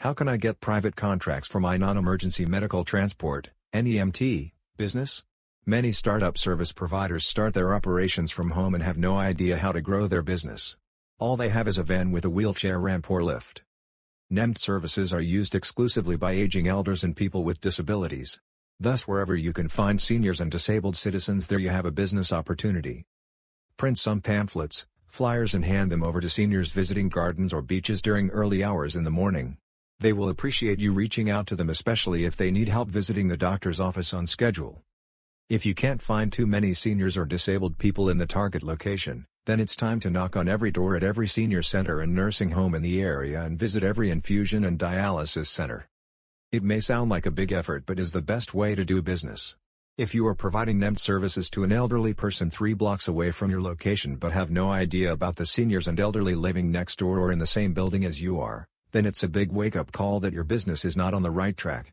How can I get private contracts for my non-emergency medical transport, NEMT, business? Many startup service providers start their operations from home and have no idea how to grow their business. All they have is a van with a wheelchair ramp or lift. NEMT services are used exclusively by aging elders and people with disabilities. Thus wherever you can find seniors and disabled citizens there you have a business opportunity. Print some pamphlets, flyers and hand them over to seniors visiting gardens or beaches during early hours in the morning. They will appreciate you reaching out to them especially if they need help visiting the doctor's office on schedule. If you can't find too many seniors or disabled people in the target location, then it's time to knock on every door at every senior center and nursing home in the area and visit every infusion and dialysis center. It may sound like a big effort but is the best way to do business. If you are providing NEMT services to an elderly person three blocks away from your location but have no idea about the seniors and elderly living next door or in the same building as you are, then it's a big wake-up call that your business is not on the right track.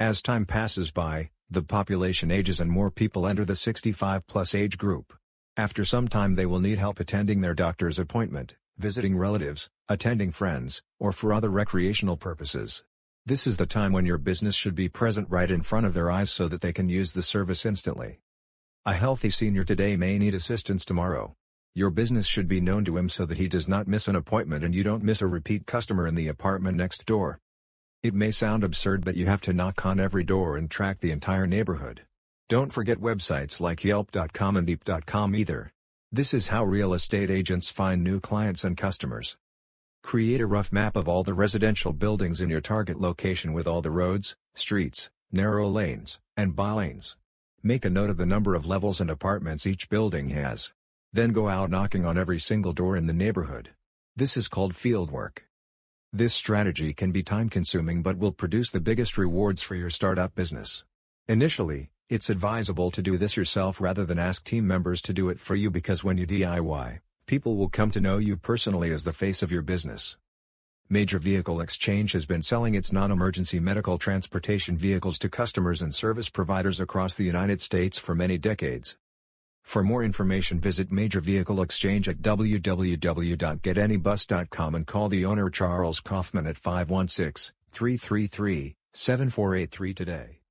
As time passes by, the population ages and more people enter the 65-plus age group. After some time they will need help attending their doctor's appointment, visiting relatives, attending friends, or for other recreational purposes. This is the time when your business should be present right in front of their eyes so that they can use the service instantly. A healthy senior today may need assistance tomorrow. Your business should be known to him so that he does not miss an appointment and you don't miss a repeat customer in the apartment next door. It may sound absurd but you have to knock on every door and track the entire neighborhood. Don't forget websites like Yelp.com and Eep.com either. This is how real estate agents find new clients and customers. Create a rough map of all the residential buildings in your target location with all the roads, streets, narrow lanes, and bylanes. Make a note of the number of levels and apartments each building has. Then go out knocking on every single door in the neighborhood. This is called fieldwork. This strategy can be time-consuming but will produce the biggest rewards for your startup business. Initially, it's advisable to do this yourself rather than ask team members to do it for you because when you DIY, people will come to know you personally as the face of your business. Major Vehicle Exchange has been selling its non-emergency medical transportation vehicles to customers and service providers across the United States for many decades. For more information visit Major Vehicle Exchange at www.getanybus.com and call the owner Charles Kaufman at 516-333-7483 today.